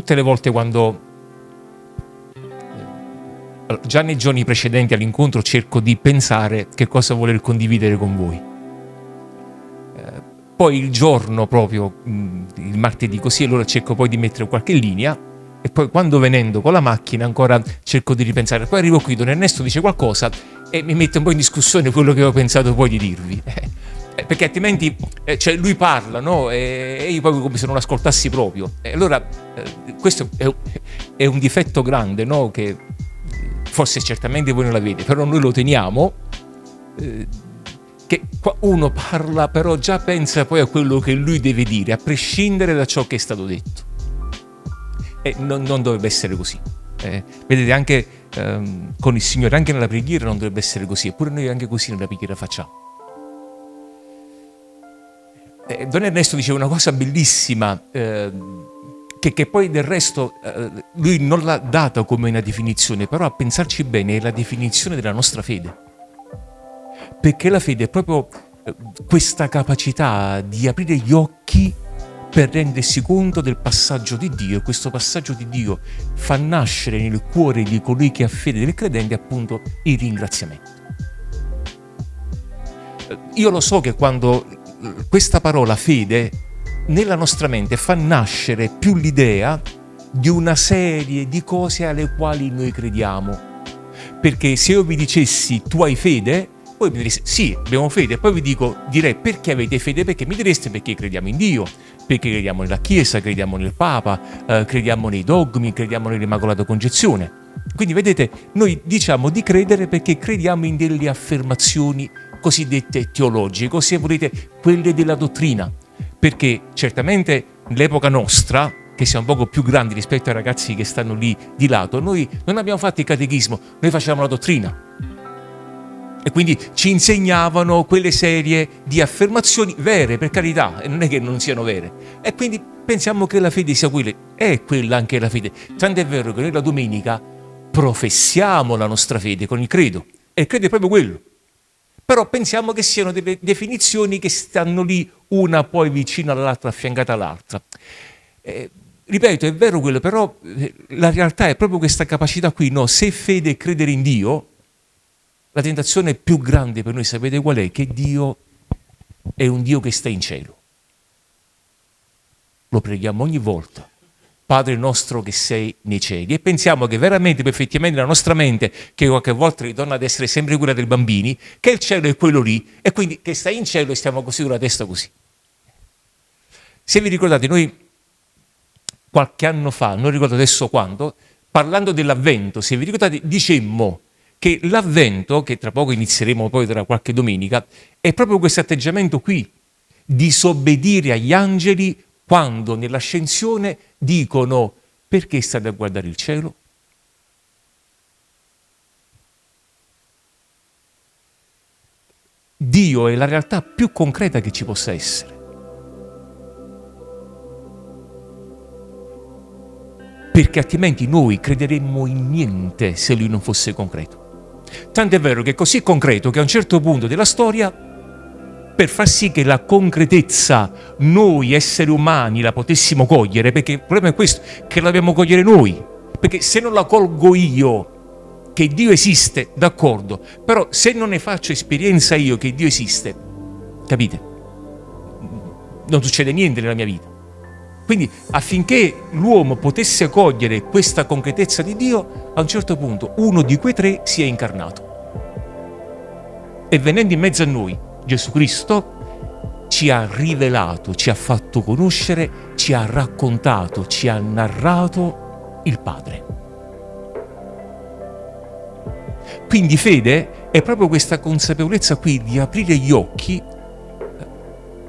tutte le volte quando eh, già nei giorni precedenti all'incontro cerco di pensare che cosa voler condividere con voi. Eh, poi il giorno proprio, mm, il martedì così, allora cerco poi di mettere qualche linea e poi quando venendo con la macchina ancora cerco di ripensare. Poi arrivo qui, Don Ernesto dice qualcosa e mi mette un po' in discussione quello che ho pensato poi di dirvi. Eh, perché altrimenti eh, cioè lui parla no? e, e, io poi come se non ascoltassi proprio. E allora eh, questo è, è, un difetto grande no? che forse certamente voi non l'avete, però noi lo teniamo. Eh, che uno parla però già pensa poi a quello che lui deve dire, a prescindere da ciò che è stato detto. E non, non dovrebbe essere così. Eh, vedete, anche ehm, con il Signore, anche nella preghiera non dovrebbe essere così, eppure noi anche così nella preghiera facciamo eh, Don Ernesto diceva una cosa bellissima, eh, che, che, poi del resto eh, lui non l'ha data come una definizione, però a pensarci bene è la definizione della nostra fede. Perché la fede è proprio eh, questa capacità di aprire gli occhi per rendersi conto del passaggio di Dio e questo passaggio di Dio fa nascere nel cuore di colui che ha fede del credente appunto il ringraziamento. Eh, io lo so che quando questa parola fede nella nostra mente fa nascere più l'idea di una serie di cose alle quali noi crediamo. Perché se io vi dicessi tu hai fede, voi mi direste sì, abbiamo fede, poi vi dico, direi perché avete fede? Perché mi direste perché crediamo in Dio, perché crediamo nella Chiesa, crediamo nel Papa, eh, crediamo nei dogmi, crediamo nell'Immacolata Concezione. Quindi vedete, noi diciamo di credere perché crediamo in delle affermazioni cosiddette teologiche, se volete quelle della dottrina, perché certamente nell'epoca nostra, che siamo un poco più grandi rispetto ai ragazzi che stanno lì di lato, noi non abbiamo fatto il catechismo, noi facevamo la dottrina. E quindi ci insegnavano quelle serie di affermazioni vere, per carità, e non è che non siano vere. E quindi pensiamo che la fede sia quella, è quella anche la fede. Tant'è vero che noi la domenica professiamo la nostra fede con il credo. E il credo è proprio quello però pensiamo che siano delle definizioni che stanno lì una poi vicino all'altra, affiancata all'altra. Eh, ripeto, è vero quello, però eh, la realtà è proprio questa capacità qui, no? Se fede e credere in Dio, la tentazione più grande per noi, sapete qual è? Che Dio è un Dio che sta in cielo. Lo preghiamo ogni volta. Padre nostro che sei nei cieli. E pensiamo che veramente, effettivamente, la nostra mente, che qualche volta ritorna ad essere sempre quella dei bambini, che il cielo è quello lì, e quindi che sta in cielo e stiamo così con la testa così. Se vi ricordate, noi qualche anno fa, non ricordo adesso quando, parlando dell'avvento, se vi ricordate, dicemmo che l'avvento, che tra poco inizieremo poi tra qualche domenica, è proprio questo atteggiamento qui, disobbedire agli angeli quando nell'ascensione dicono perché state a guardare il cielo? Dio è la realtà più concreta che ci possa essere. Perché altrimenti noi crederemmo in niente se lui non fosse concreto. Tanto è vero che è così concreto che a un certo punto della storia per far sì che la concretezza noi esseri umani la potessimo cogliere, perché il problema è questo, che la dobbiamo cogliere noi, perché se non la colgo io, che Dio esiste, d'accordo, però se non ne faccio esperienza io che Dio esiste, capite? Non succede niente nella mia vita. Quindi affinché l'uomo potesse cogliere questa concretezza di Dio, a un certo punto uno di quei tre si è incarnato. E venendo in mezzo a noi, Gesù Cristo ci ha rivelato, ci ha fatto conoscere, ci ha raccontato, ci ha narrato il Padre. Quindi fede è proprio questa consapevolezza qui di aprire gli occhi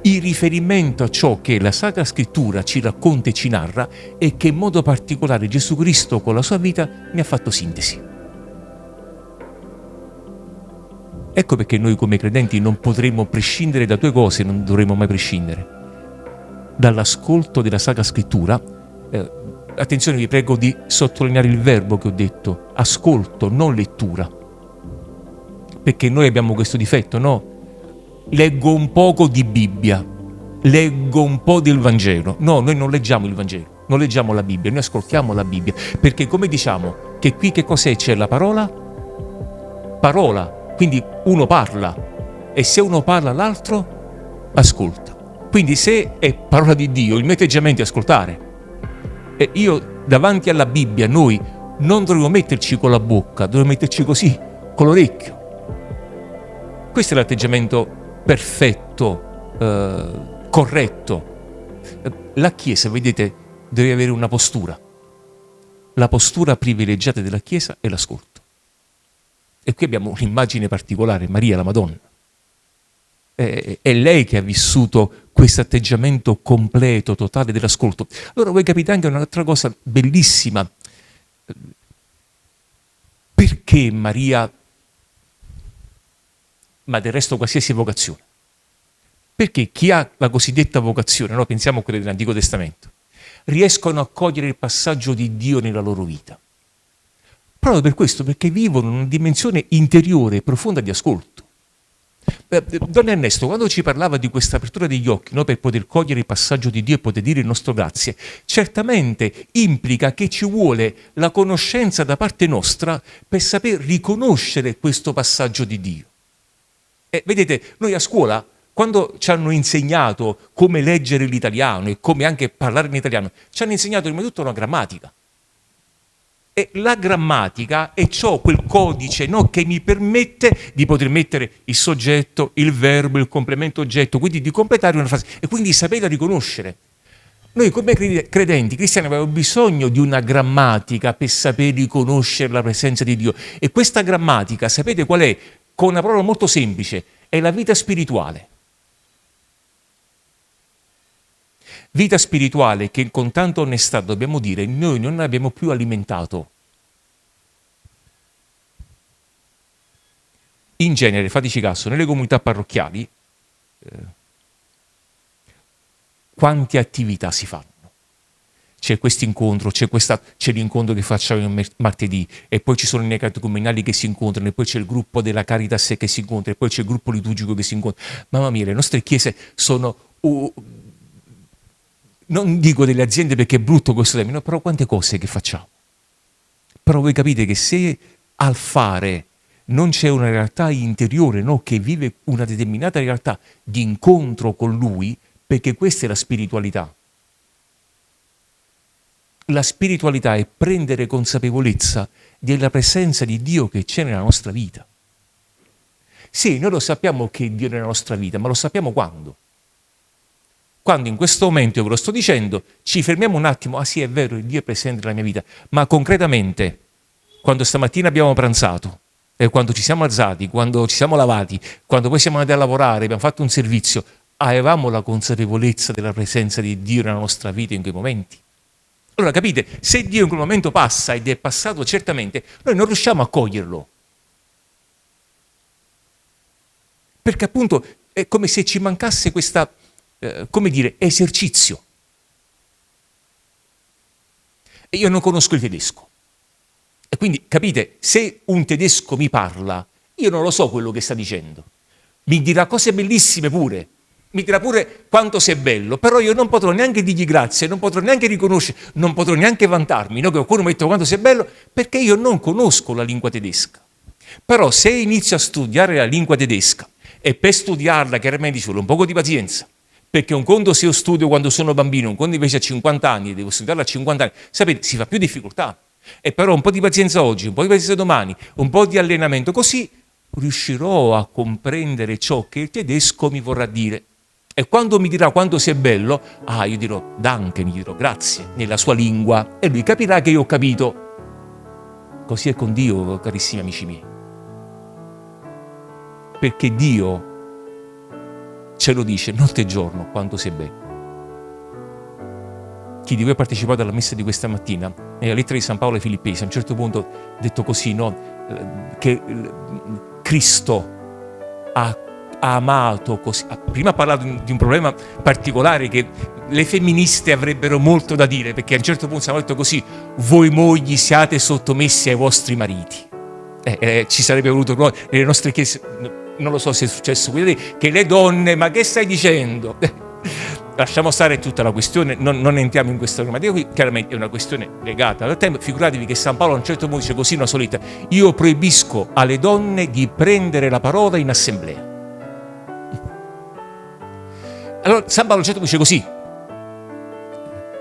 in riferimento a ciò che la Sacra Scrittura ci racconta e ci narra e che in modo particolare Gesù Cristo con la sua vita mi ha fatto sintesi. Ecco perché noi come credenti non potremmo prescindere da due cose, non dovremmo mai prescindere. Dall'ascolto della Sacra Scrittura, eh, attenzione vi prego di sottolineare il verbo che ho detto, ascolto, non lettura. Perché noi abbiamo questo difetto, no? Leggo un poco di Bibbia, leggo un po' del Vangelo. No, noi non leggiamo il Vangelo, non leggiamo la Bibbia, noi ascoltiamo la Bibbia. Perché come diciamo che qui che cos'è? C'è la parola? Parola, quindi uno parla e se uno parla l'altro ascolta. Quindi se è parola di Dio, il mio atteggiamento è ascoltare. E io davanti alla Bibbia, noi non dovremmo metterci con la bocca, dovremmo metterci così, con l'orecchio. Questo è l'atteggiamento perfetto, eh, corretto. La Chiesa, vedete, deve avere una postura. La postura privilegiata della Chiesa è l'ascolto. E qui abbiamo un'immagine particolare, Maria la Madonna. È, è lei che ha vissuto questo atteggiamento completo, totale dell'ascolto. Allora voi capite anche un'altra cosa bellissima. Perché Maria, ma del resto qualsiasi vocazione? Perché chi ha la cosiddetta vocazione, no? pensiamo a quelle dell'Antico Testamento, riescono a cogliere il passaggio di Dio nella loro vita Proprio per questo, perché vivono in una dimensione interiore profonda di ascolto. Don Ernesto, quando ci parlava di questa apertura degli occhi no, per poter cogliere il passaggio di Dio e poter dire il nostro grazie, certamente implica che ci vuole la conoscenza da parte nostra per saper riconoscere questo passaggio di Dio. E vedete, noi a scuola, quando ci hanno insegnato come leggere l'italiano e come anche parlare in italiano, ci hanno insegnato prima di tutto una grammatica. E la grammatica è ciò, quel codice no, che mi permette di poter mettere il soggetto, il verbo, il complemento oggetto, quindi di completare una frase e quindi saperla riconoscere. Noi come credenti cristiani abbiamo bisogno di una grammatica per saper riconoscere la presenza di Dio. E questa grammatica, sapete qual è? Con una parola molto semplice, è la vita spirituale. Vita spirituale che con tanta onestà dobbiamo dire noi non abbiamo più alimentato. In genere, fateci caso, nelle comunità parrocchiali, eh, quante attività si fanno? C'è questo incontro, c'è, l'incontro che facciamo il martedì, e poi ci sono i negati comunali che si incontrano, e poi c'è il gruppo della Caritas che si incontra, e poi c'è il gruppo liturgico che si incontra. Mamma mia, le nostre chiese sono uh, non dico delle aziende perché è brutto questo termine, però quante cose che facciamo. Però voi capite che se al fare non c'è una realtà interiore no? che vive una determinata realtà di incontro con Lui, perché questa è la spiritualità. La spiritualità è prendere consapevolezza della presenza di Dio che c'è nella nostra vita. Sì, noi lo sappiamo che Dio è nella nostra vita, ma lo sappiamo quando? quando in questo momento io ve lo sto dicendo, ci fermiamo un attimo, ah sì è vero, Dio è presente nella mia vita, ma concretamente, quando stamattina abbiamo pranzato, e quando ci siamo alzati, quando ci siamo lavati, quando poi siamo andati a lavorare, abbiamo fatto un servizio, avevamo la consapevolezza della presenza di Dio nella nostra vita in quei momenti? Allora capite, se Dio in quel momento passa ed è passato certamente, noi non riusciamo a coglierlo. Perché appunto è come se ci mancasse questa eh, come dire, esercizio. E io non conosco il tedesco. E quindi, capite, se un tedesco mi parla, io non lo so quello che sta dicendo. Mi dirà cose bellissime pure, mi dirà pure quanto sei bello, però io non potrò neanche dirgli grazie, non potrò neanche riconoscere, non potrò neanche vantarmi, no? che qualcuno mi detto quanto sei bello, perché io non conosco la lingua tedesca. Però se inizio a studiare la lingua tedesca e per studiarla chiaramente ci vuole un poco di pazienza, perché un conto se io studio quando sono bambino, un conto invece a 50 anni, devo studiarlo a 50 anni, sapete, si fa più difficoltà. E però un po' di pazienza oggi, un po' di pazienza domani, un po' di allenamento, così riuscirò a comprendere ciò che il tedesco mi vorrà dire. E quando mi dirà quanto sei bello, ah, io dirò danke, gli dirò grazie, nella sua lingua, e lui capirà che io ho capito. Così è con Dio, carissimi amici miei. Perché Dio ce lo dice notte e giorno quanto sei bello. Chi di voi ha partecipato alla messa di questa mattina, nella lettera di San Paolo ai Filippesi, a un certo punto detto così, no? che Cristo ha amato così. Prima ha parlato di un problema particolare che le femministe avrebbero molto da dire, perché a un certo punto si è detto così, voi mogli siate sottomessi ai vostri mariti. Eh, eh, ci sarebbe voluto nelle nostre chiese, non lo so se è successo, che le donne, ma che stai dicendo? Lasciamo stare tutta la questione, non, non entriamo in questa normativa qui, chiaramente è una questione legata al tempo. Figuratevi che San Paolo a un certo punto dice così una solita, io proibisco alle donne di prendere la parola in assemblea. Allora San Paolo a un certo punto dice così,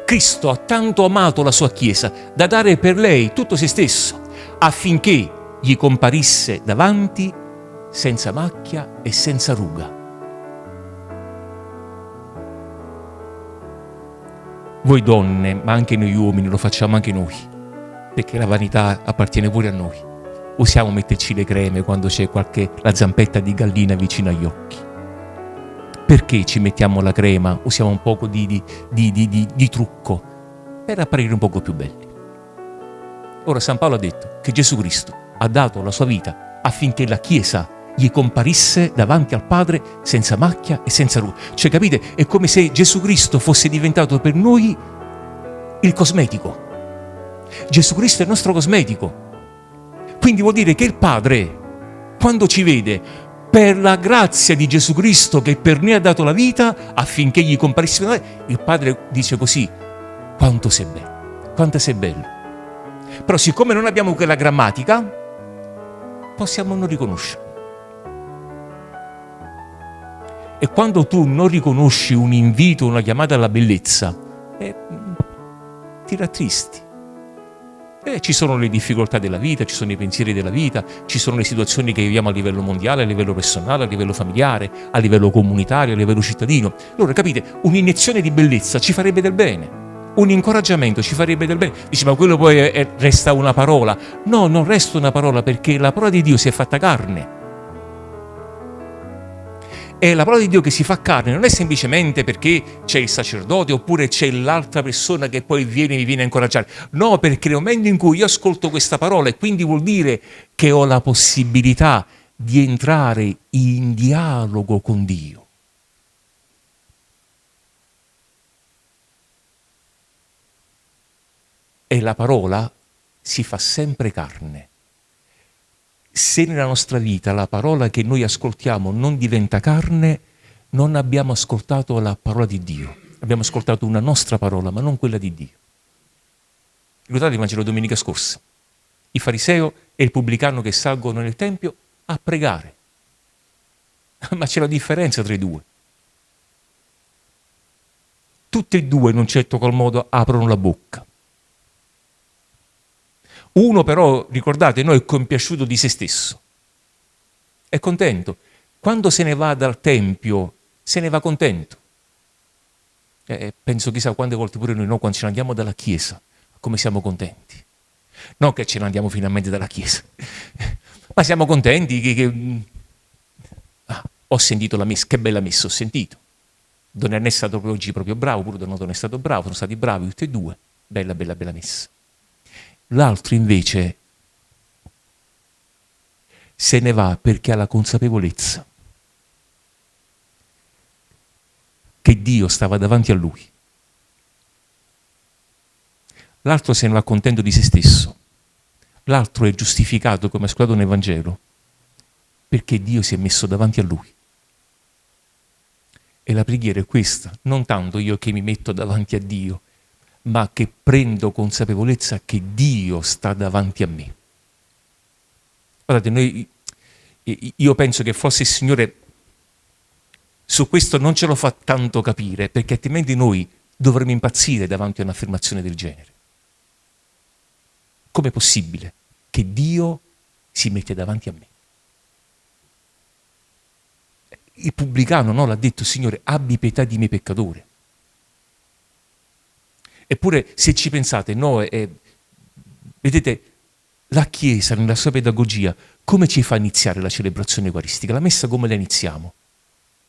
Cristo ha tanto amato la sua Chiesa da dare per lei tutto se stesso, affinché gli comparisse davanti senza macchia e senza ruga. Voi donne, ma anche noi uomini, lo facciamo anche noi, perché la vanità appartiene pure a noi. Usiamo metterci le creme quando c'è qualche la zampetta di gallina vicino agli occhi. Perché ci mettiamo la crema, usiamo un poco di, di, di, di trucco, per apparire un poco più belli. Ora San Paolo ha detto che Gesù Cristo ha dato la sua vita affinché la Chiesa gli comparisse davanti al Padre senza macchia e senza ruga. Cioè, capite? È come se Gesù Cristo fosse diventato per noi il cosmetico. Gesù Cristo è il nostro cosmetico. Quindi vuol dire che il Padre, quando ci vede, per la grazia di Gesù Cristo che per noi ha dato la vita, affinché gli comparisse noi, il Padre dice così, quanto sei bello, quanto sei bello. Però siccome non abbiamo quella grammatica, possiamo non riconoscerlo. E quando tu non riconosci un invito, una chiamata alla bellezza, eh, ti rattristi. Eh, ci sono le difficoltà della vita, ci sono i pensieri della vita, ci sono le situazioni che viviamo a livello mondiale, a livello personale, a livello familiare, a livello comunitario, a livello cittadino. Allora capite, un'iniezione di bellezza ci farebbe del bene un incoraggiamento ci farebbe del bene. Dici, ma quello poi è, resta una parola. No, non resta una parola perché la parola di Dio si è fatta carne. E la parola di Dio che si fa carne non è semplicemente perché c'è il sacerdote oppure c'è l'altra persona che poi viene e mi viene a incoraggiare. No, perché nel momento in cui io ascolto questa parola e quindi vuol dire che ho la possibilità di entrare in dialogo con Dio. E la parola si fa sempre carne se nella nostra vita la parola che noi ascoltiamo non diventa carne, non abbiamo ascoltato la parola di Dio. Abbiamo ascoltato una nostra parola, ma non quella di Dio. Ricordate il Vangelo domenica scorsa? Il fariseo e il pubblicano che salgono nel Tempio a pregare. Ma c'è la differenza tra i due. Tutti e due in un certo qual modo aprono la bocca. Uno però, ricordate, no, è compiaciuto di se stesso. È contento. Quando se ne va dal Tempio, se ne va contento. Eh, penso chissà quante volte pure noi, no, quando ce ne andiamo dalla Chiesa, come siamo contenti. Non che ce ne andiamo finalmente dalla Chiesa, ma siamo contenti che... che... Ah, ho sentito la messa, che bella messa ho sentito. Don Ernesto è stato oggi proprio bravo, pure Don Donato è stato bravo, sono stati bravi tutti e due. Bella, bella, bella messa. L'altro invece se ne va perché ha la consapevolezza che Dio stava davanti a lui. L'altro se ne va contento di se stesso. L'altro è giustificato, come ha scritto nel Vangelo, perché Dio si è messo davanti a lui. E la preghiera è questa, non tanto io che mi metto davanti a Dio, ma che prendo consapevolezza che Dio sta davanti a me. Guardate, noi, io penso che forse il Signore su questo non ce lo fa tanto capire, perché altrimenti noi dovremmo impazzire davanti a un'affermazione del genere. Com'è possibile che Dio si mette davanti a me? Il pubblicano no, l'ha detto, Signore, abbi pietà di me peccatore. Eppure, se ci pensate, no, è, vedete, la Chiesa nella sua pedagogia come ci fa iniziare la celebrazione eucaristica? La messa come la iniziamo?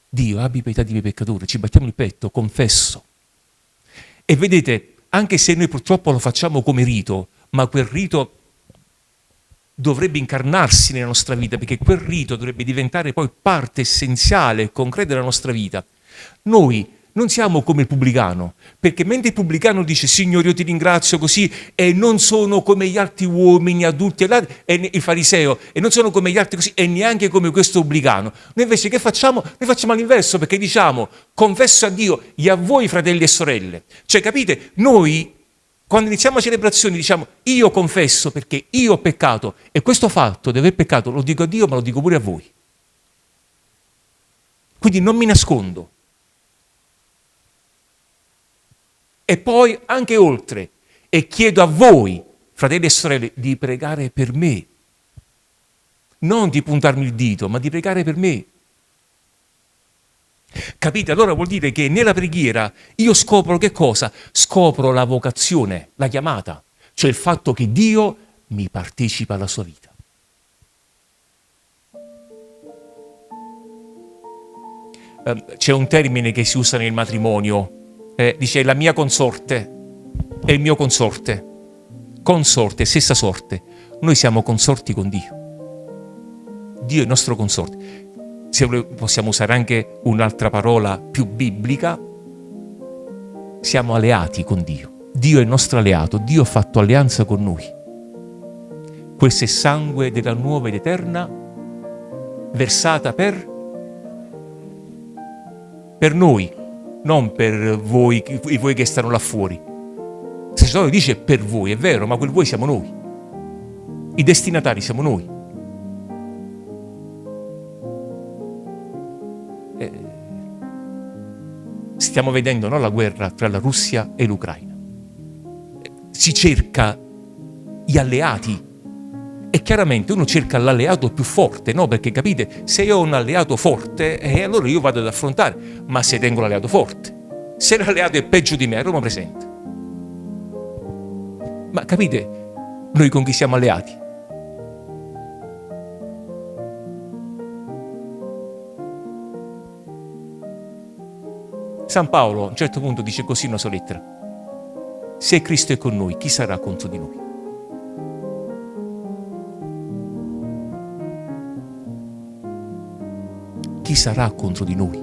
Dio, abbi pietà di miei peccatori, ci battiamo il petto, confesso. E vedete, anche se noi purtroppo lo facciamo come rito, ma quel rito dovrebbe incarnarsi nella nostra vita, perché quel rito dovrebbe diventare poi parte essenziale e concreta della nostra vita. Noi non siamo come il pubblicano, perché mentre il pubblicano dice Signore io ti ringrazio così e non sono come gli altri uomini adulti e il fariseo e non sono come gli altri così e neanche come questo pubblicano. Noi invece che facciamo? Noi facciamo l'inverso perché diciamo confesso a Dio e a voi fratelli e sorelle. Cioè capite? Noi quando iniziamo la celebrazione diciamo io confesso perché io ho peccato e questo fatto di aver peccato lo dico a Dio ma lo dico pure a voi. Quindi non mi nascondo e poi anche oltre. E chiedo a voi, fratelli e sorelle, di pregare per me. Non di puntarmi il dito, ma di pregare per me. Capite? Allora vuol dire che nella preghiera io scopro che cosa? Scopro la vocazione, la chiamata, cioè il fatto che Dio mi partecipa alla sua vita. Ehm, c'è un termine che si usa nel matrimonio, eh, dice la mia consorte è il mio consorte. Consorte, stessa sorte. Noi siamo consorti con Dio. Dio è il nostro consorte. Se possiamo usare anche un'altra parola più biblica, siamo alleati con Dio. Dio è il nostro alleato, Dio ha fatto alleanza con noi. Questo è sangue della nuova ed eterna, versata per, per noi, non per voi, voi che stanno là fuori. Il sacerdote dice per voi, è vero, ma quel voi siamo noi. I destinatari siamo noi. Eh, stiamo vedendo no, la guerra tra la Russia e l'Ucraina. Si cerca gli alleati e chiaramente uno cerca l'alleato più forte, no? Perché capite, se io ho un alleato forte, eh, allora io vado ad affrontare, ma se tengo l'alleato forte, se l'alleato è peggio di me, a Roma presente. Ma capite, noi con chi siamo alleati? San Paolo a un certo punto dice così in una sua lettera, se Cristo è con noi, chi sarà contro di noi? Chi sarà contro di noi?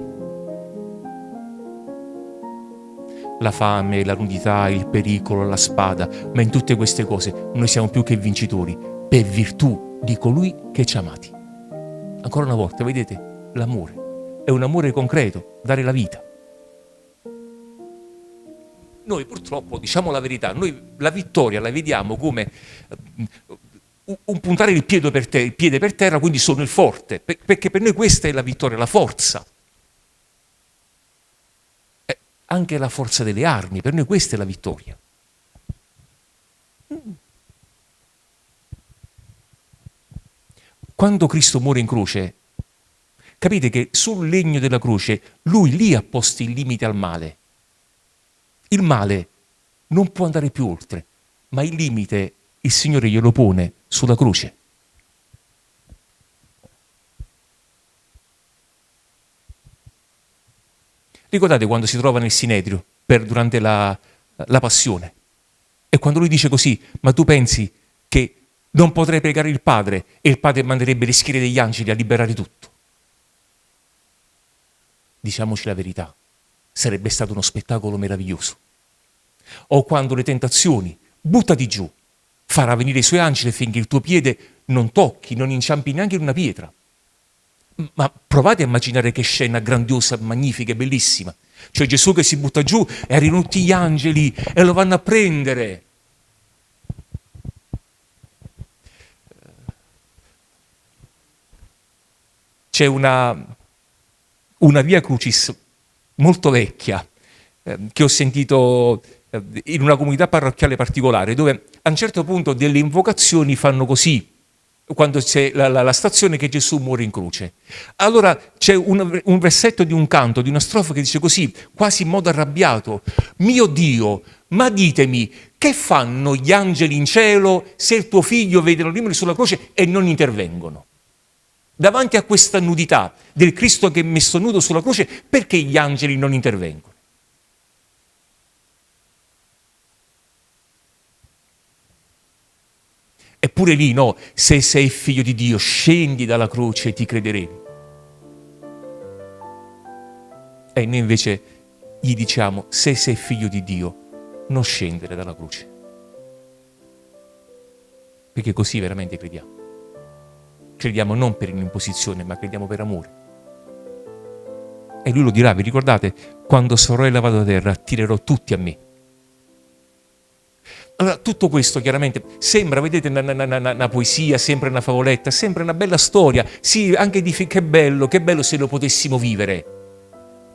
La fame, la nudità, il pericolo, la spada, ma in tutte queste cose noi siamo più che vincitori per virtù di colui che ci ha amati. Ancora una volta, vedete, l'amore è un amore concreto, dare la vita. Noi purtroppo, diciamo la verità, noi la vittoria la vediamo come un puntare il piede, per il piede per terra, quindi sono il forte, perché per noi questa è la vittoria, la forza. Eh, anche la forza delle armi, per noi questa è la vittoria. Quando Cristo muore in croce, capite che sul legno della croce lui lì ha posto il limite al male. Il male non può andare più oltre, ma il limite il Signore glielo pone sulla croce. Ricordate quando si trova nel Sinedrio per, durante la, la passione? E quando lui dice così, ma tu pensi che non potrei pregare il Padre e il Padre manderebbe le schiere degli angeli a liberare tutto? Diciamoci la verità, sarebbe stato uno spettacolo meraviglioso. O quando le tentazioni, buttati giù, farà venire i suoi angeli finché il tuo piede non tocchi, non inciampi neanche in una pietra. Ma provate a immaginare che scena grandiosa, magnifica e bellissima. Cioè Gesù che si butta giù e arrivano tutti gli angeli e lo vanno a prendere. C'è una, una via crucis molto vecchia eh, che ho sentito in una comunità parrocchiale particolare dove a un certo punto delle invocazioni fanno così quando c'è la, la, la, stazione che Gesù muore in croce. Allora c'è un, un, versetto di un canto, di una strofa che dice così, quasi in modo arrabbiato, mio Dio, ma ditemi, che fanno gli angeli in cielo se il tuo figlio vede l'orribile sulla croce e non intervengono? davanti a questa nudità del Cristo che è messo nudo sulla croce, perché gli angeli non intervengono? Eppure lì no, se sei figlio di Dio, scendi dalla croce e ti crederemo. E noi invece gli diciamo, se sei figlio di Dio, non scendere dalla croce. Perché così veramente crediamo. Crediamo non per un'imposizione, ma crediamo per amore. E lui lo dirà, vi ricordate, quando sarò elevato a terra, attirerò tutti a me allora, tutto questo chiaramente sembra, vedete, una, una, una, una, poesia, sembra una favoletta, sembra una bella storia. Sì, anche di che bello, che bello se lo potessimo vivere.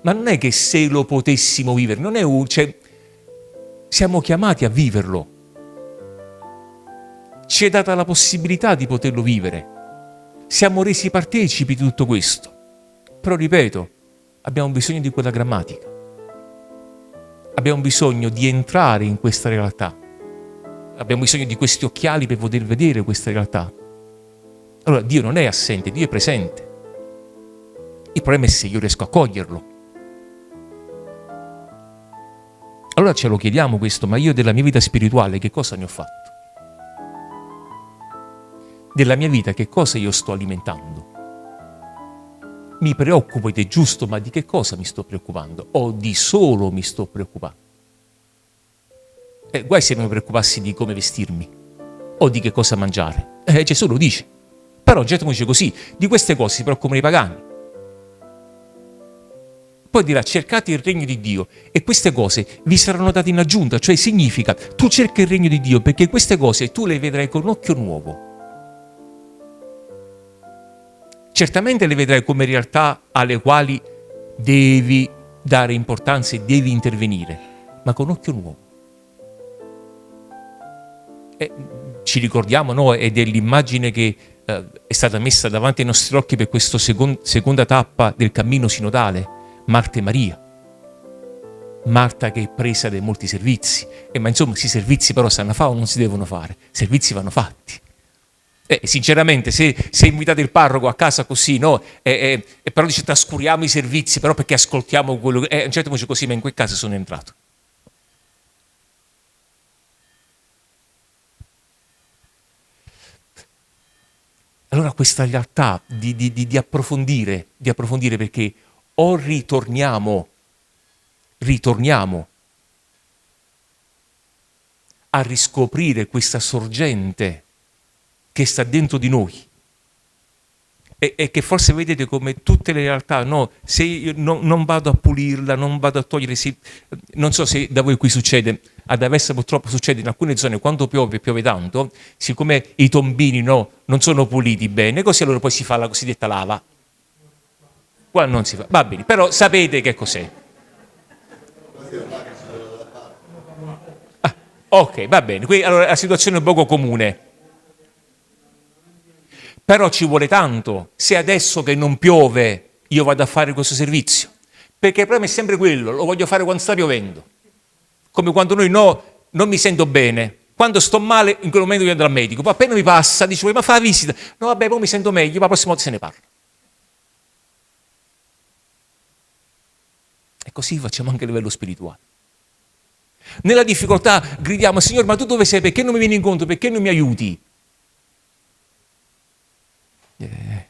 Ma non è che se lo potessimo vivere, non è un... Cioè, siamo chiamati a viverlo. Ci è data la possibilità di poterlo vivere. Siamo resi partecipi di tutto questo. Però, ripeto, abbiamo bisogno di quella grammatica. Abbiamo bisogno di entrare in questa realtà abbiamo bisogno di questi occhiali per poter vedere questa realtà. Allora Dio non è assente, Dio è presente. Il problema è se io riesco a coglierlo. Allora ce lo chiediamo questo, ma io della mia vita spirituale che cosa ne ho fatto? Della mia vita che cosa io sto alimentando? Mi preoccupo ed è giusto, ma di che cosa mi sto preoccupando? O di solo mi sto preoccupando? Eh, guai se non mi preoccupassi di come vestirmi o di che cosa mangiare. Eh, Gesù lo dice. Però Getmo dice così, di queste cose si preoccupano i pagani. Poi dirà cercate il regno di Dio e queste cose vi saranno date in aggiunta, cioè significa tu cerchi il regno di Dio perché queste cose tu le vedrai con occhio nuovo. Certamente le vedrai come realtà alle quali devi dare importanza e devi intervenire, ma con occhio nuovo. E ci ricordiamo, no? Ed è l'immagine che eh, è stata messa davanti ai nostri occhi per questa second seconda tappa del cammino sinodale, Marta e Maria. Marta che è presa dai molti servizi, e, ma insomma questi servizi però sanno fare o non si devono fare? I servizi vanno fatti. Eh, sinceramente, se, se, invitate il parroco a casa così, no? E, e, e però dice trascuriamo i servizi, però perché ascoltiamo quello che... Eh, a un certo punto così, ma in quel caso sono entrato. Allora questa realtà di, di, di, di, approfondire, di approfondire perché o ritorniamo, ritorniamo a riscoprire questa sorgente che sta dentro di noi e, e che forse vedete come tutte le realtà, no, se io no, non vado a pulirla, non vado a togliere, se, non so se da voi qui succede, ad Avessa purtroppo succede in alcune zone quando piove, piove tanto, siccome i tombini no, non sono puliti bene, così allora poi si fa la cosiddetta lava. Qua non si fa, va bene, però sapete che cos'è. Ah, ok, va bene, qui allora la situazione è poco comune. Però ci vuole tanto se adesso che non piove io vado a fare questo servizio. Perché il problema è sempre quello, lo voglio fare quando sta piovendo come quando noi no, non mi sento bene. Quando sto male, in quel momento io andrò al medico. Poi appena mi passa, dice, ma fa la visita. No, vabbè, poi mi sento meglio, ma la prossima volta se ne parla. E così facciamo anche a livello spirituale. Nella difficoltà gridiamo, Signore, ma tu dove sei? Perché non mi vieni incontro? Perché non mi aiuti? Eh,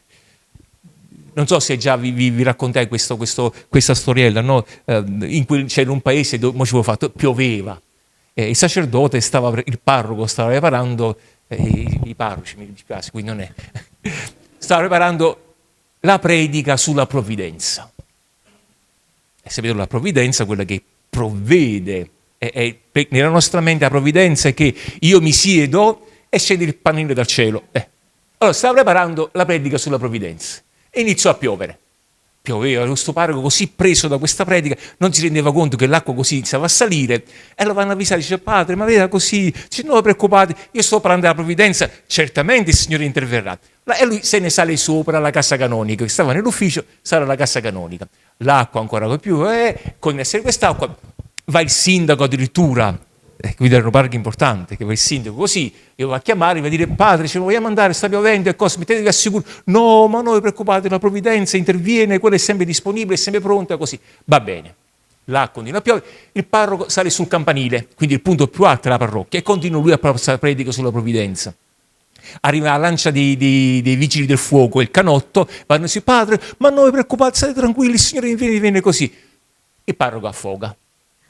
non so se già vi, vi, vi raccontai questo, questo, questa storiella, no? eh, in quel, c'era un paese dove fatto, pioveva, eh, il sacerdote stava, il parroco stava preparando, eh, i, i parroci mi dispiace, qui non è, stava preparando la predica sulla provvidenza. E sapete la provvidenza, quella che provvede, è, è, nella nostra mente la provvidenza è che io mi siedo e scende il panino dal cielo. Eh. Allora, stava preparando la predica sulla provvidenza e iniziò a piovere. Pioveva, questo parroco così preso da questa predica non si rendeva conto che l'acqua così iniziava a salire e lo vanno a avvisare, dice padre ma veda così, dice no preoccupate, io sto parlando della provvidenza, certamente il Signore interverrà. E lui se ne sale sopra la cassa canonica, che stava nell'ufficio, sale alla cassa canonica. L'acqua ancora più, eh, con essere quest'acqua, va il sindaco addirittura eh, qui erano parchi importanti, che va il sindaco così, io va a chiamare, va a dire padre, lo vogliamo andare, sta piovendo e cose, mettetevi al sicuro. No, ma non vi preoccupate, la provvidenza interviene, quella è sempre disponibile, è sempre pronta, così. Va bene. Là continua a piovere, il parroco sale sul campanile, quindi il punto più alto della parrocchia, e continua lui a passare predica sulla provvidenza. Arriva la lancia dei, dei, dei, vigili del fuoco, il canotto, vanno su padre, ma non vi preoccupate, state tranquilli, il Signore viene, viene così. Il parroco affoga,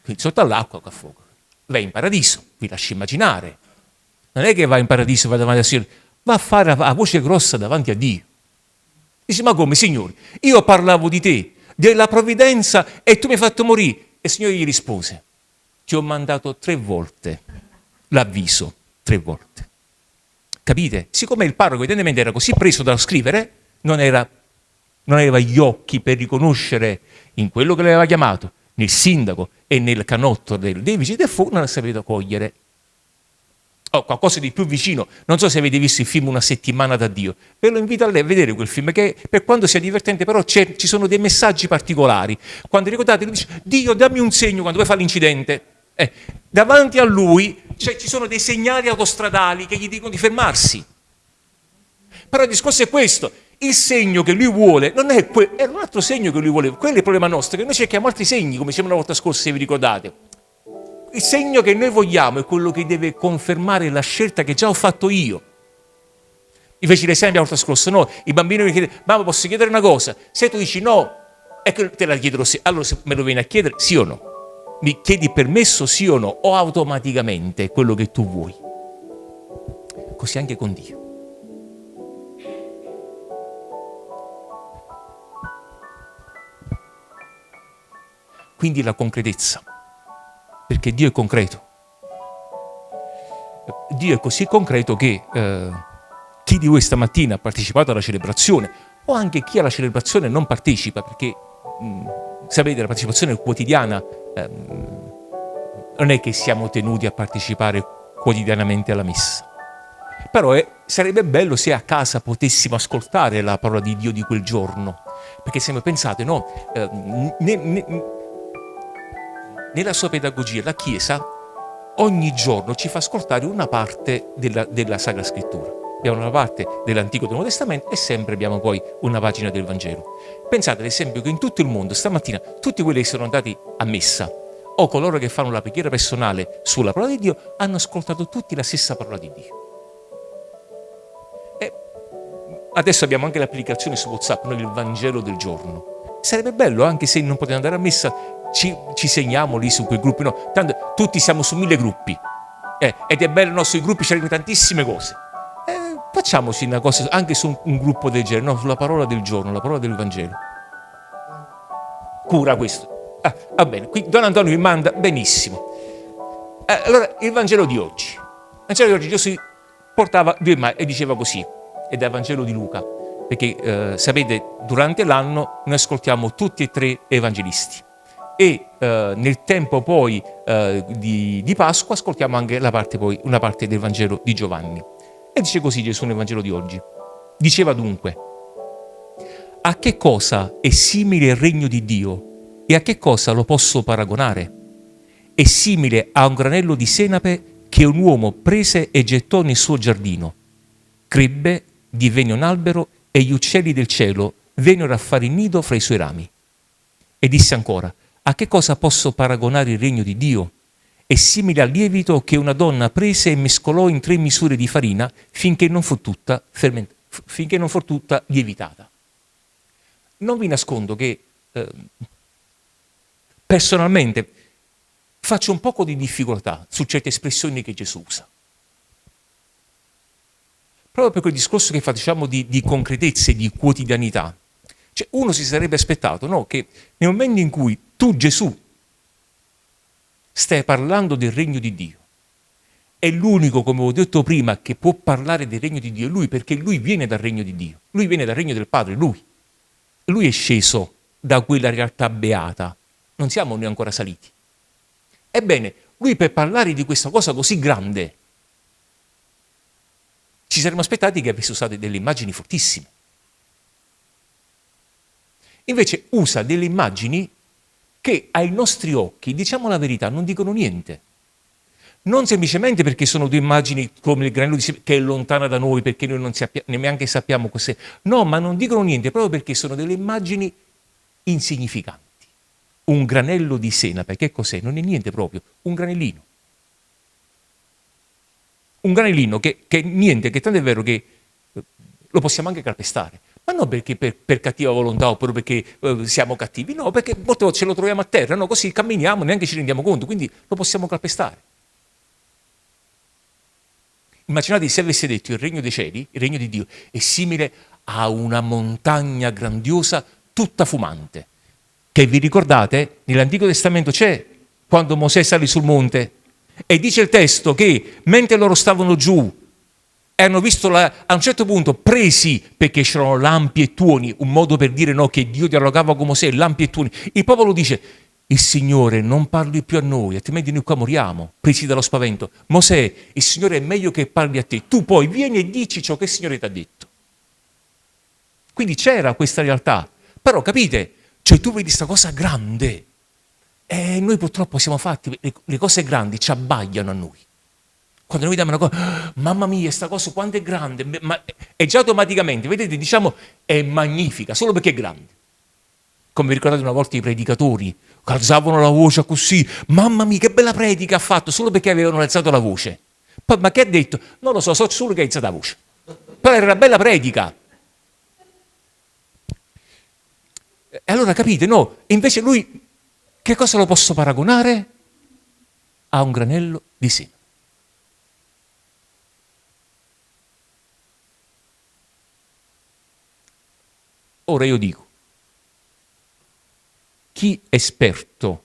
quindi sotto all'acqua affoga. Va in paradiso, vi lascio immaginare. Non è che va in paradiso, va davanti al Signore, va a fare a voce grossa davanti a Dio. Dice, ma come, Signore? Io parlavo di te, della provvidenza e tu mi hai fatto morire. E il Signore gli rispose, ti ho mandato tre volte l'avviso, tre volte. Capite? Siccome il parroco evidentemente era così preso da scrivere, non, era, non aveva gli occhi per riconoscere in quello che l'aveva chiamato, nel sindaco e nel canotto del, vigili del fuoco, non ha saputo cogliere oh, qualcosa di più vicino. Non so se avete visto il film Una settimana da Dio. Ve lo invito a vedere quel film, che per quanto sia divertente, però ci sono dei messaggi particolari. Quando ricordate, lui dice, Dio dammi un segno quando poi fa l'incidente. Eh, davanti a lui cioè, ci sono dei segnali autostradali che gli dicono di fermarsi. Però il discorso è questo, il segno che lui vuole non è, que- è un altro segno che lui vuole, quello è il problema nostro, che noi cerchiamo altri segni, come dicevamo la volta scorsa, se vi ricordate il segno che noi vogliamo è quello che deve confermare la scelta che già ho fatto io. Mi feci l'esempio l'altro scorso, no? I bambini mi chiedono, mamma posso chiedere una cosa? Se tu dici no, ecco te la chiederò sì. Allora se me lo vieni a chiedere, sì o no? Mi chiedi permesso sì o no? O automaticamente quello che tu vuoi? Così anche con Dio. Quindi la concretezza perché Dio è concreto. Dio è così concreto che eh, chi di voi stamattina ha partecipato alla celebrazione o anche chi alla celebrazione non partecipa, perché mh, mm, sapete la partecipazione quotidiana eh, non è che siamo tenuti a partecipare quotidianamente alla messa. Però eh, sarebbe bello se a casa potessimo ascoltare la parola di Dio di quel giorno, perché se pensate, no, eh, ne, ne, nella sua pedagogia la Chiesa ogni giorno ci fa ascoltare una parte della, della Sacra Scrittura. Abbiamo una parte dell'Antico e del Nuovo Testamento e sempre abbiamo poi una pagina del Vangelo. Pensate ad esempio che in tutto il mondo stamattina tutti quelli che sono andati a messa o coloro che fanno la preghiera personale sulla parola di Dio hanno ascoltato tutti la stessa parola di Dio. E adesso abbiamo anche l'applicazione su WhatsApp, noi il Vangelo del giorno. Sarebbe bello anche se non potete andare a messa ci, ci segniamo lì su quei gruppi, no, tanto tutti siamo su mille gruppi eh, ed è bello, no, sui gruppi c'erano tantissime cose. Eh, facciamoci una cosa anche su un, un gruppo del genere, no, sulla parola del giorno, la parola del Vangelo. Cura questo. Ah, va bene, qui Don Antonio mi manda benissimo. Eh, allora, il Vangelo di oggi. Il Vangelo di oggi Gesù portava due e diceva così, ed è il Vangelo di Luca, perché eh, sapete, durante l'anno noi ascoltiamo tutti e tre evangelisti e eh, nel tempo poi eh, di, di, Pasqua ascoltiamo anche parte poi, una parte del Vangelo di Giovanni. E dice così Gesù nel Vangelo di oggi. Diceva dunque, a che cosa è simile il regno di Dio e a che cosa lo posso paragonare? È simile a un granello di senape che un uomo prese e gettò nel suo giardino. Crebbe, divenne un albero e gli uccelli del cielo vennero a fare il nido fra i suoi rami. E disse ancora, a che cosa posso paragonare il regno di Dio? È simile al lievito che una donna prese e mescolò in tre misure di farina finché non fu tutta, finché non fu tutta lievitata. Non vi nascondo che eh, personalmente faccio un poco di difficoltà su certe espressioni che Gesù usa. Proprio per quel discorso che facciamo di, di concretezza e di quotidianità. Cioè, uno si sarebbe aspettato no, che nel momento in cui tu Gesù stai parlando del regno di Dio. È l'unico, come ho detto prima, che può parlare del regno di Dio, lui, perché lui viene dal regno di Dio, lui viene dal regno del Padre, lui. Lui è sceso da quella realtà beata, non siamo noi ancora saliti. Ebbene, lui per parlare di questa cosa così grande, ci saremmo aspettati che avesse usato delle immagini fortissime. Invece usa delle immagini che ai nostri occhi, diciamo la verità, non dicono niente. non semplicemente perché sono due immagini come il granello di che è lontana da noi, perché noi non sappiamo, neanche sappiamo cos'è. No, ma non dicono niente proprio perché sono delle immagini insignificanti. Un granello di senape, che cos'è? Non è niente proprio, un granellino. Un granellino che, che niente, che tanto è vero che eh, lo possiamo anche calpestare. Ma non perché per, per cattiva volontà oppure perché eh, siamo cattivi, no, perché molte volte ce lo troviamo a terra, no, così camminiamo, neanche ci rendiamo conto, quindi lo possiamo calpestare. Immaginate se avesse detto il regno dei cieli, il regno di Dio, è simile a una montagna grandiosa tutta fumante, che vi ricordate, nell'Antico Testamento c'è quando Mosè salì sul monte e dice il testo che mentre loro stavano giù e hanno visto la, a un certo punto presi perché c'erano lampi e tuoni, un modo per dire no, che Dio dialogava con Mosè, lampi e tuoni. Il popolo dice il Signore non parli più a noi, altrimenti noi qua moriamo, presi dallo spavento. Mosè, il Signore è meglio che parli a te, tu poi vieni e dici ciò che il Signore ti ha detto. Quindi c'era questa realtà, però capite, cioè tu vedi questa cosa grande e noi purtroppo siamo fatti, le cose grandi ci abbagliano a noi. Quando noi vediamo una cosa, mamma mia, questa cosa quanto è grande, ma è già automaticamente, vedete, diciamo, è magnifica, solo perché è grande. Come vi ricordate una volta i predicatori, alzavano la voce così, mamma mia che bella predica ha fatto, solo perché avevano alzato la voce. Poi, ma che ha detto? Non lo so, so solo che ha alzato la voce. Però era una bella predica. E allora capite, no? Invece lui, che cosa lo posso paragonare? A un granello di seme. Ora io dico, chi è esperto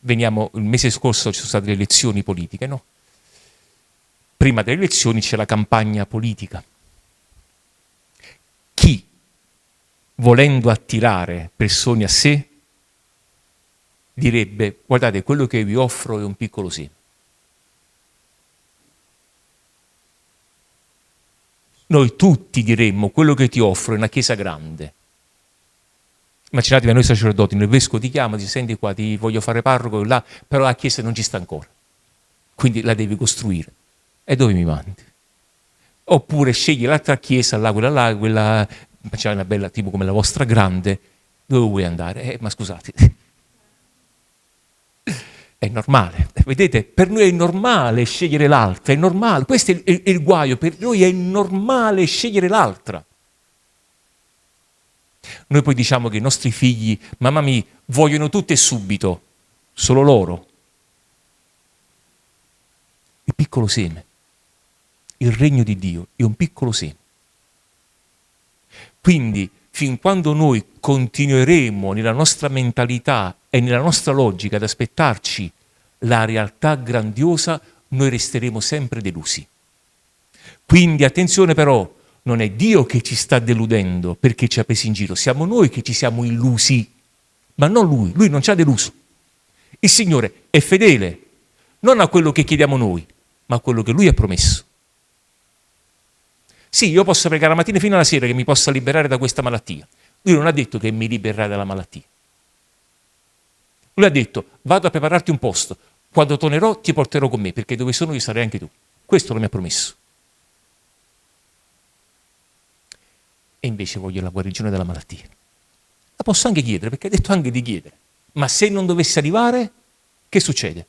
veniamo, il mese scorso ci sono state le elezioni politiche, no? Prima delle elezioni c'è la campagna politica. Chi, volendo attirare persone a sé, direbbe, guardate, quello che vi offro è un piccolo seme. Noi tutti diremmo, quello che ti offro è una chiesa grande Immaginatevi noi sacerdoti, il vescovo ti chiama, ti senti qua, ti voglio fare parroco, là, però la chiesa non ci sta ancora. Quindi la devi costruire. E dove mi mandi? Oppure scegli l'altra chiesa, là, quella là, quella, c'è una bella tipo come la vostra grande, dove vuoi andare? Eh, ma scusate, è normale. Vedete, per noi è normale scegliere l'altra, è normale. Questo è il, è il guaio, per noi è normale scegliere l'altra. Noi poi diciamo che i nostri figli, mamma mia, vogliono tutto e subito, solo loro. Il piccolo seme, il regno di Dio è un piccolo seme. Quindi, fin quando noi continueremo nella nostra mentalità e nella nostra logica ad aspettarci la realtà grandiosa, noi resteremo sempre delusi. Quindi attenzione però, non è Dio che ci sta deludendo perché ci ha presi in giro, siamo noi che ci siamo illusi, ma non Lui, Lui non ci ha deluso. Il Signore è fedele non a quello che chiediamo noi, ma a quello che Lui ha promesso. Sì, io posso pregare la mattina fino alla sera che mi possa liberare da questa malattia. Lui non ha detto che mi libererà dalla malattia. Lui ha detto, vado a prepararti un posto, quando tornerò ti porterò con me, perché dove sono io sarai anche tu. Questo lo mi ha promesso. e invece voglio la guarigione della malattia. La posso anche chiedere, perché ha detto anche di chiedere. Ma se non dovesse arrivare, che succede?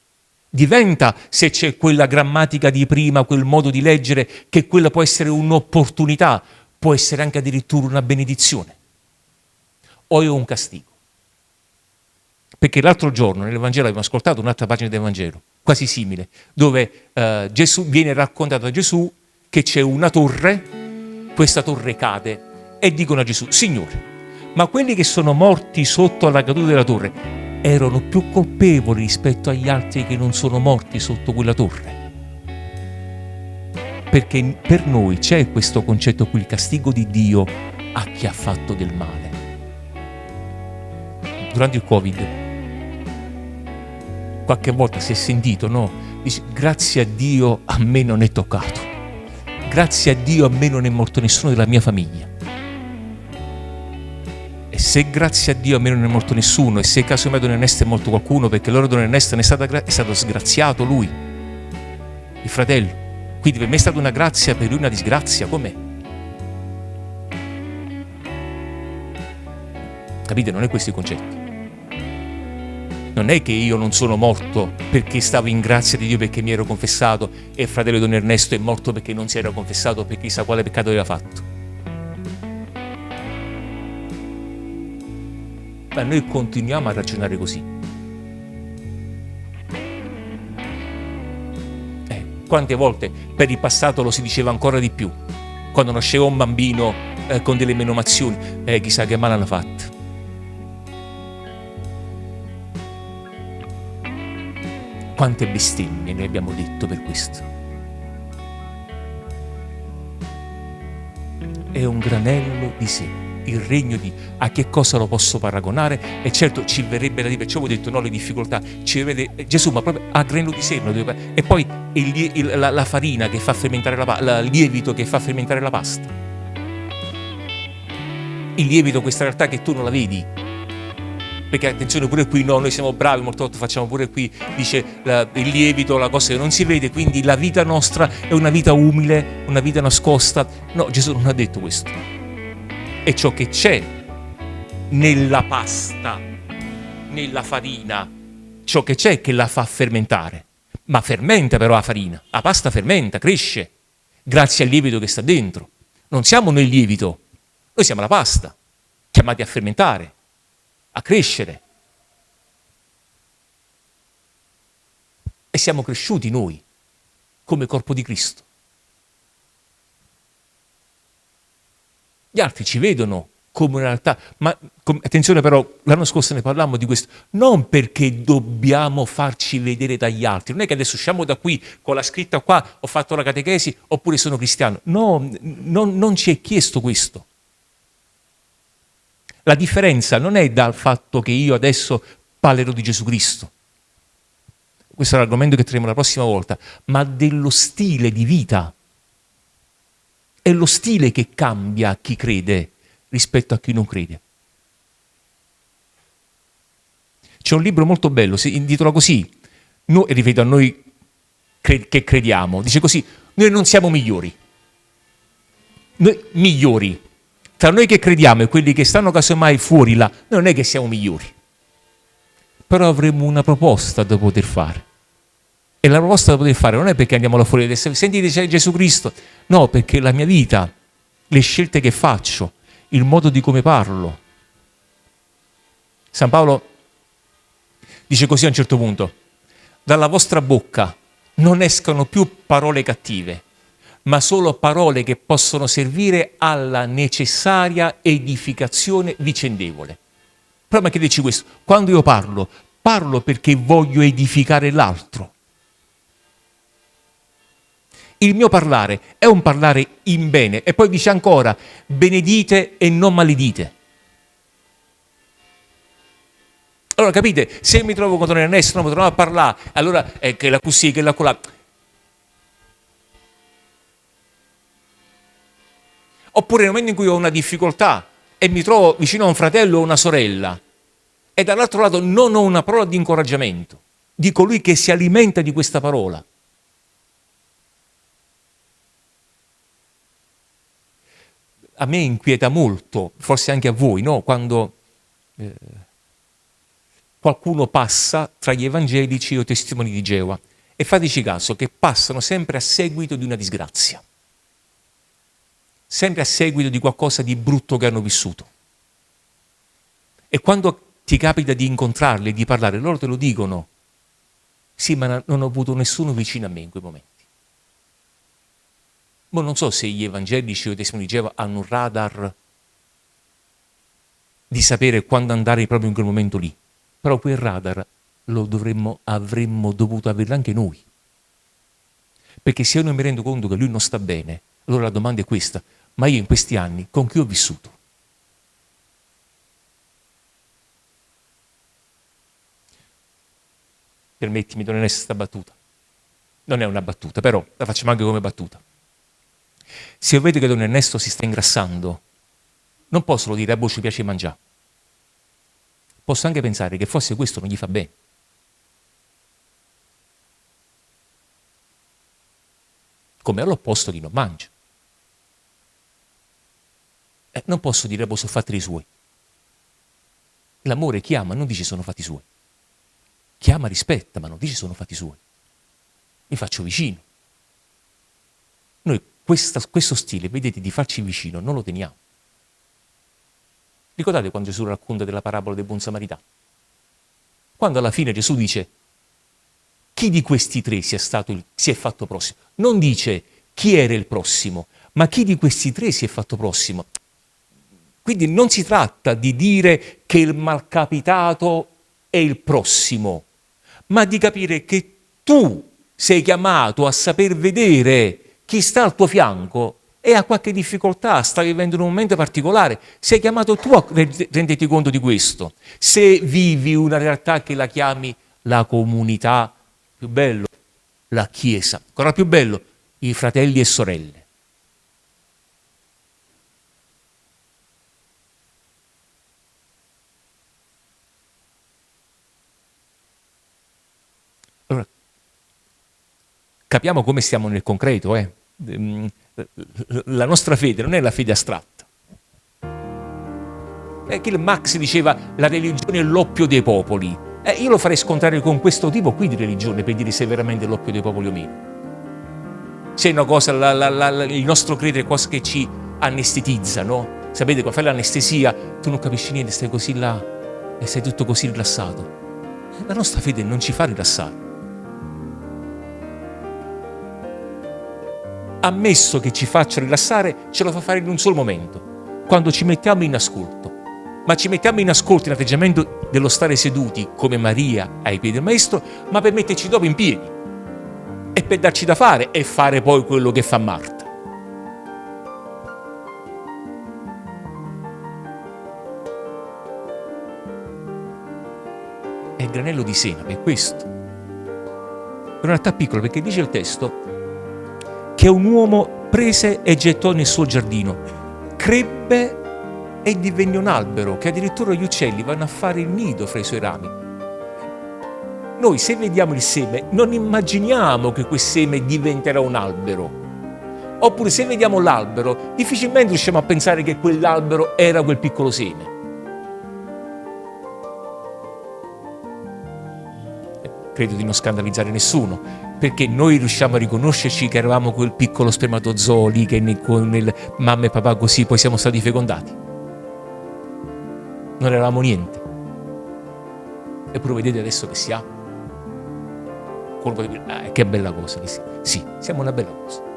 Diventa, se c'è quella grammatica di prima, quel modo di leggere, che quella può essere un'opportunità, può essere anche addirittura una benedizione. O è un castigo. Perché l'altro giorno nell'Evangelo abbiamo ascoltato un'altra pagina del Vangelo, quasi simile, dove eh, Gesù, viene raccontato a Gesù che c'è una torre, questa torre cade e dicono a Gesù, Signore, ma quelli che sono morti sotto la caduta della torre erano più colpevoli rispetto agli altri che non sono morti sotto quella torre. Perché per noi c'è questo concetto qui, il castigo di Dio a chi ha fatto del male. Durante il Covid, qualche volta si è sentito, no? Dice, grazie a Dio a me non è toccato. Grazie a Dio a me non è morto nessuno della mia famiglia se grazie a Dio a me non è morto nessuno, e se caso mai Don Ernesto è morto qualcuno, perché allora Don Ernesto è, stata, è stato sgraziato lui, il fratello. Quindi per me è stata una grazia, per lui una disgrazia, com'è? Capite? Non è questo il concetto. Non è che io non sono morto perché stavo in grazia di Dio perché mi ero confessato e il fratello Don Ernesto è morto perché non si era confessato perché chissà quale peccato aveva fatto. Ma noi continuiamo a ragionare così. Quante volte per il passato lo si diceva ancora di più, quando nasceva un bambino eh, con delle menomazioni, eh, chissà che male hanno fatto. Quante bestemmie ne abbiamo detto per questo. È un granello di sé il regno di a che cosa lo posso paragonare? E certo ci verrebbe da dire perciò ho detto no le difficoltà. Ci vede Gesù ma proprio a grano di seno e poi il, il, la, la, farina che fa fermentare la pasta il lievito che fa fermentare la pasta. Il lievito questa realtà che tu non la vedi. Perché attenzione pure qui no, noi siamo bravi, molte volte facciamo pure qui, dice la, il lievito, la cosa che non si vede, quindi la vita nostra è una vita umile, una vita nascosta. No, Gesù non ha detto questo è ciò che c'è nella pasta, nella farina, ciò che c'è che la fa fermentare. Ma fermenta però la farina, la pasta fermenta, cresce, grazie al lievito che sta dentro. Non siamo noi il lievito, noi siamo la pasta, chiamati a fermentare, a crescere. E siamo cresciuti noi, come corpo di Cristo. Gli altri ci vedono come una realtà, ma attenzione però, l'anno scorso ne parlammo di questo, non perché dobbiamo farci vedere dagli altri, non è che adesso usciamo da qui con la scritta qua, ho fatto la catechesi oppure sono cristiano, no, non, non ci è chiesto questo. La differenza non è dal fatto che io adesso parlerò di Gesù Cristo, questo è l'argomento che tremo la prossima volta, ma dello stile di vita è lo stile che cambia chi crede rispetto a chi non crede. C'è un libro molto bello, si intitola così, no, e ripeto a noi che crediamo, dice così, noi non siamo migliori, noi migliori, tra noi che crediamo e quelli che stanno casomai fuori là, non è che siamo migliori, però avremo una proposta da poter fare. E la proposta da poter fare non è perché andiamo là fuori diciamo, sentite Gesù Cristo, no, perché la mia vita, le scelte che faccio, il modo di come parlo. San Paolo dice così a un certo punto, dalla vostra bocca non escano più parole cattive, ma solo parole che possono servire alla necessaria edificazione vicendevole. Però ma che dici questo? Quando io parlo, parlo perché voglio edificare l'altro il mio parlare è un parlare in bene. E poi dice ancora, benedite e non maledite. Allora capite, se mi trovo con Don Ernesto, non mi trovo a parlare, allora è che la così, che la colà. Oppure nel momento in cui ho una difficoltà e mi trovo vicino a un fratello o una sorella e dall'altro lato non ho una parola di incoraggiamento di colui che si alimenta di questa parola, a me inquieta molto, forse anche a voi, no? quando eh, qualcuno passa tra gli evangelici o testimoni di Geova e fateci caso che passano sempre a seguito di una disgrazia, sempre a seguito di qualcosa di brutto che hanno vissuto. E quando ti capita di incontrarli, di parlare, loro te lo dicono, sì ma non ho avuto nessuno vicino a me in quei momenti. Ma non so se gli evangelici o i testimoni di Geova hanno un radar di sapere quando andare proprio in quel momento lì. Però quel radar lo dovremmo, avremmo dovuto averlo anche noi. Perché se io non mi rendo conto che lui non sta bene, allora la domanda è questa, ma io in questi anni con chi ho vissuto? Permettimi, non è questa battuta. Non è una battuta, però la facciamo anche come battuta. Se io vedo che Don Ernesto si sta ingrassando, non posso solo dire, a ci piace mangiare. posso anche pensare che forse questo non gli fa bene. Come all'opposto di non mangia. Eh, non posso dire, boh, sono fatti i suoi. L'amore chiama, non dice sono fatti suoi. Chiama, rispetta, ma non dice sono fatti suoi. Mi faccio vicino. Noi questa, questo stile, vedete, di farci vicino, non lo teniamo. Ricordate quando Gesù racconta della parabola del buon samaritano? Quando alla fine Gesù dice chi di questi tre si è, stato, si è fatto prossimo? Non dice chi era il prossimo, ma chi di questi tre si è fatto prossimo? Quindi non si tratta di dire che il malcapitato è il prossimo, ma di capire che tu sei chiamato a saper vedere chi sta al tuo fianco e ha qualche difficoltà, sta vivendo un momento particolare, sei chiamato tu a renderti conto di questo. Se vivi una realtà che la chiami la comunità, più bello, la Chiesa, ancora più bello, i fratelli e sorelle. Allora, capiamo come stiamo nel concreto, eh? Ehm, la nostra fede non è la fede astratta. È che Max diceva la religione è l'oppio dei popoli. Eh, io lo farei scontrare con questo tipo qui di religione per dire se è veramente l'oppio dei popoli o meno. Se è una cosa, la, la, la, il nostro credere è qualcosa che ci anestetizza, no? Sapete, quando fai l'anestesia tu non capisci niente, stai così là e sei tutto così rilassato. La nostra fede non ci fa rilassare. Ammesso che ci faccia rilassare, ce lo fa fare in un solo momento, quando ci mettiamo in ascolto. Ma ci mettiamo in ascolto in atteggiamento dello stare seduti come Maria ai piedi del Maestro, ma per metterci dopo in piedi e per darci da fare e fare poi quello che fa Marta. È il granello di senape, questo. È una realtà piccola perché dice il testo che un uomo prese e gettò nel suo giardino. Crebbe e divenne un albero, che addirittura gli uccelli vanno a fare il nido fra i suoi rami. Noi se vediamo il seme non immaginiamo che quel seme diventerà un albero. Oppure se vediamo l'albero difficilmente riusciamo a pensare che quell'albero era quel piccolo seme. Credo di non scandalizzare nessuno, perché noi riusciamo a riconoscerci che eravamo quel piccolo spermatozoo lì che nel, nel mamma e papà così poi siamo stati fecondati. Non eravamo niente. Eppure vedete adesso che si ha. Colpo di ah, che bella cosa che sì. Sì, siamo una bella cosa.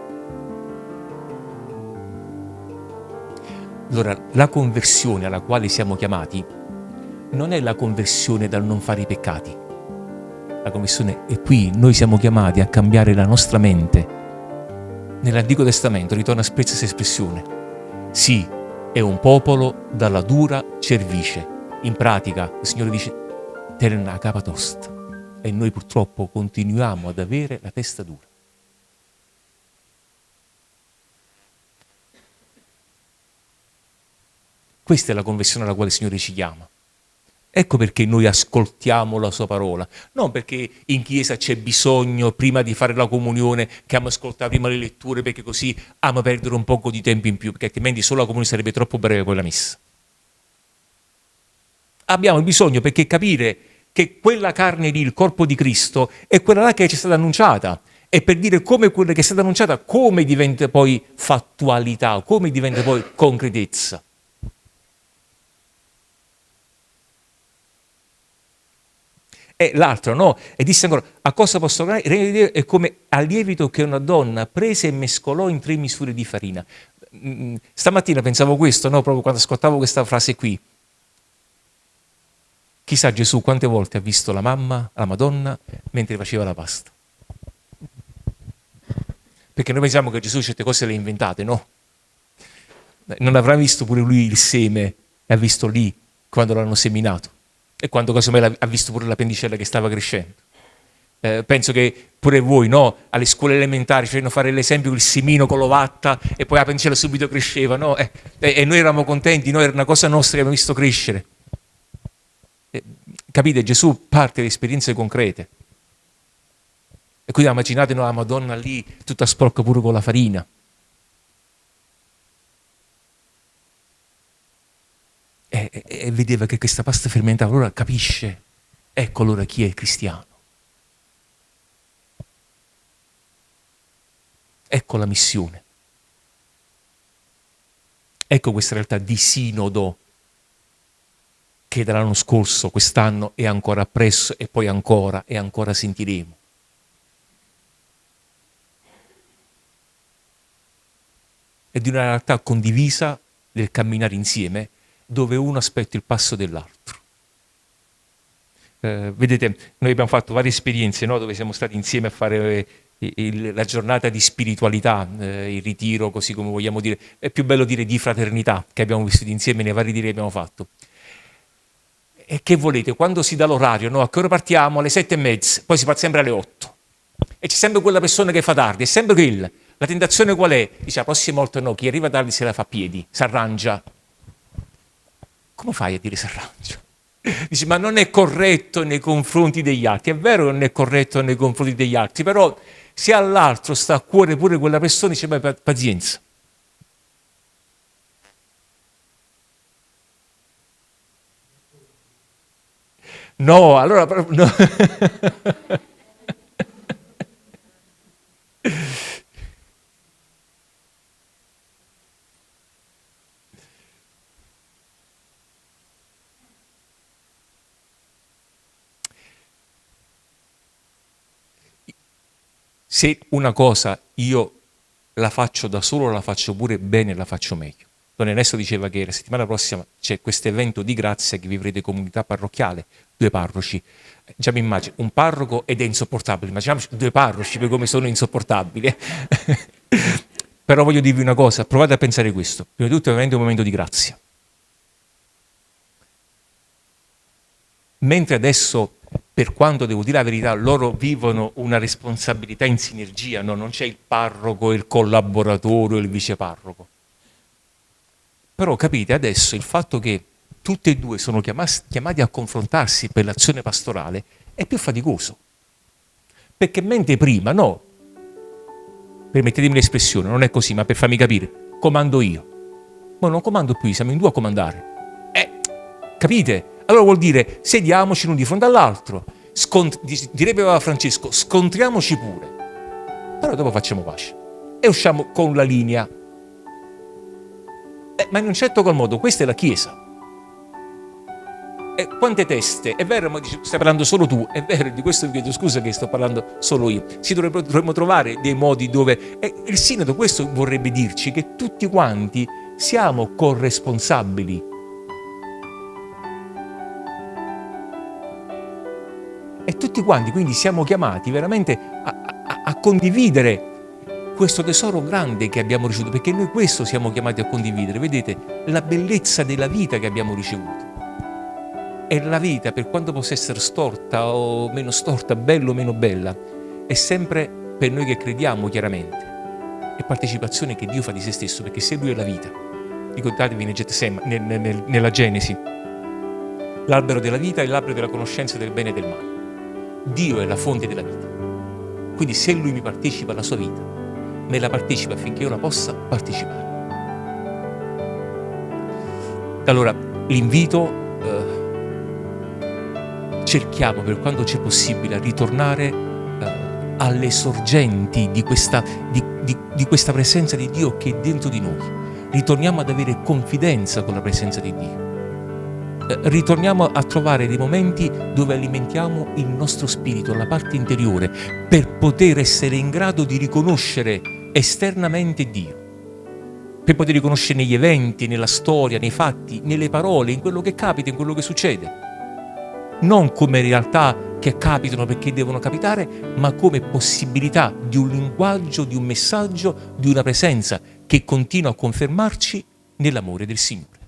Allora, la conversione alla quale siamo chiamati non è la conversione dal non fare i peccati, la commissione è qui, noi siamo chiamati a cambiare la nostra mente. Nell'Antico Testamento ritorna spesso questa espressione. Sì, è un popolo dalla dura cervice. In pratica il Signore dice terna capa tosta. E noi purtroppo continuiamo ad avere la testa dura. Questa è la conversione alla quale il Signore ci chiama. Ecco perché noi ascoltiamo la sua parola, non perché in chiesa c'è bisogno prima di fare la comunione che amo ascoltare prima le letture perché così amo perdere un poco di tempo in più, perché altrimenti solo la comunione sarebbe troppo breve quella messa. Abbiamo bisogno perché capire che quella carne lì, il corpo di Cristo, è quella là che ci è stata annunciata e per dire come quella che è stata annunciata, come diventa poi fattualità, come diventa poi concretezza. E l'altro no, e disse ancora, a cosa posso guardare? Il regno di Dio è come al lievito che una donna prese e mescolò in tre misure di farina. Mm, stamattina pensavo questo, no? proprio quando ascoltavo questa frase qui. Chissà Gesù quante volte ha visto la mamma, la Madonna, mentre faceva la pasta. Perché noi pensiamo che Gesù certe cose le ha inventate, no? Non avrà visto pure lui il seme, l'ha visto lì, quando l'hanno seminato e quando casomai ha visto pure la pendicella che stava crescendo. Eh, penso che pure voi, no? alle scuole elementari, facevano fare l'esempio del semino con l'ovatta e poi la pendicella subito cresceva, no? eh, e noi eravamo contenti, no? era una cosa nostra che abbiamo visto crescere. Eh, capite? Gesù parte da esperienze concrete. E quindi immaginate la Madonna lì tutta sporca pure con la farina. E, e, e vedeva che questa pasta fermentava, allora capisce, ecco allora chi è cristiano. Ecco la missione. Ecco questa realtà di sinodo che dall'anno scorso, quest'anno è ancora appresso e poi ancora e ancora sentiremo. È di una realtà condivisa del camminare insieme dove uno aspetta il passo dell'altro. Eh, vedete, noi abbiamo fatto varie esperienze no? dove siamo stati insieme a fare il, la giornata di spiritualità, eh, il ritiro, così come vogliamo dire, è più bello dire di fraternità che abbiamo vissuto insieme nei vari ritiri che abbiamo fatto. E che volete, quando si dà l'orario, no? a che ora partiamo? Alle sette e mezza, poi si parte sempre alle otto. E c'è sempre quella persona che fa tardi, è sempre quella. La tentazione qual è? Dice la prossima volta no, chi arriva tardi se la fa a piedi, si arrangia. Come fai a dire si arrangia? Dice, ma non è corretto nei confronti degli altri. È vero che non è corretto nei confronti degli altri, però se all'altro sta a cuore pure quella persona, dice, ma pazienza. No, allora... No. se una cosa io la faccio da solo, la faccio pure bene, la faccio meglio. Don Ernesto diceva che la settimana prossima c'è questo evento di grazia che vivrete comunità parrocchiale, due parroci. Già mi immagino, un parroco ed è insopportabile, immaginiamoci due parroci per come sono insopportabili. Però voglio dirvi una cosa, provate a pensare questo. Prima di tutto è un momento di grazia. Mentre adesso per quanto devo dire la verità, loro vivono una responsabilità in sinergia, no? non c'è il parroco, il collaboratore il viceparroco. Però capite adesso il fatto che tutti e due sono chiamati a confrontarsi per l'azione pastorale è più faticoso. Perché mentre prima, no, permettetemi l'espressione, non è così, ma per farmi capire, comando io. Ma non comando più, siamo in due a comandare. Eh, capite? Allora vuol dire sediamoci l'uno di fronte all'altro, direbbe Papa Francesco, scontriamoci pure, però dopo facciamo pace e usciamo con la linea. Eh, ma in un certo qual modo questa è la Chiesa. E quante teste? È vero, ma dici, stai parlando solo tu, è vero, di questo vi chiedo scusa che sto parlando solo io. Si dovrebbero, dovremmo trovare dei modi dove... E il Sinodo questo vorrebbe dirci che tutti quanti siamo corresponsabili E tutti quanti quindi siamo chiamati veramente a, a, a condividere questo tesoro grande che abbiamo ricevuto, perché noi questo siamo chiamati a condividere, vedete, la bellezza della vita che abbiamo ricevuto. E la vita, per quanto possa essere storta o meno storta, bella o meno bella, è sempre per noi che crediamo chiaramente, è partecipazione che Dio fa di se stesso, perché se Lui è la vita, ricordatevi nel, nel, nella Genesi, l'albero della vita è l'albero della conoscenza del bene e del male. Dio è la fonte della vita. Quindi se Lui mi partecipa alla sua vita, me la partecipa affinché io la possa partecipare. Allora, l'invito, eh, cerchiamo per quanto c'è possibile a ritornare eh, alle sorgenti di questa, di, di, di questa presenza di Dio che è dentro di noi. Ritorniamo ad avere confidenza con la presenza di Dio ritorniamo a trovare dei momenti dove alimentiamo il nostro spirito, la parte interiore, per poter essere in grado di riconoscere esternamente Dio. Per poter riconoscere negli eventi, nella storia, nei fatti, nelle parole, in quello che capita, in quello che succede. Non come realtà che capitano perché devono capitare, ma come possibilità di un linguaggio, di un messaggio, di una presenza che continua a confermarci nell'amore del Signore.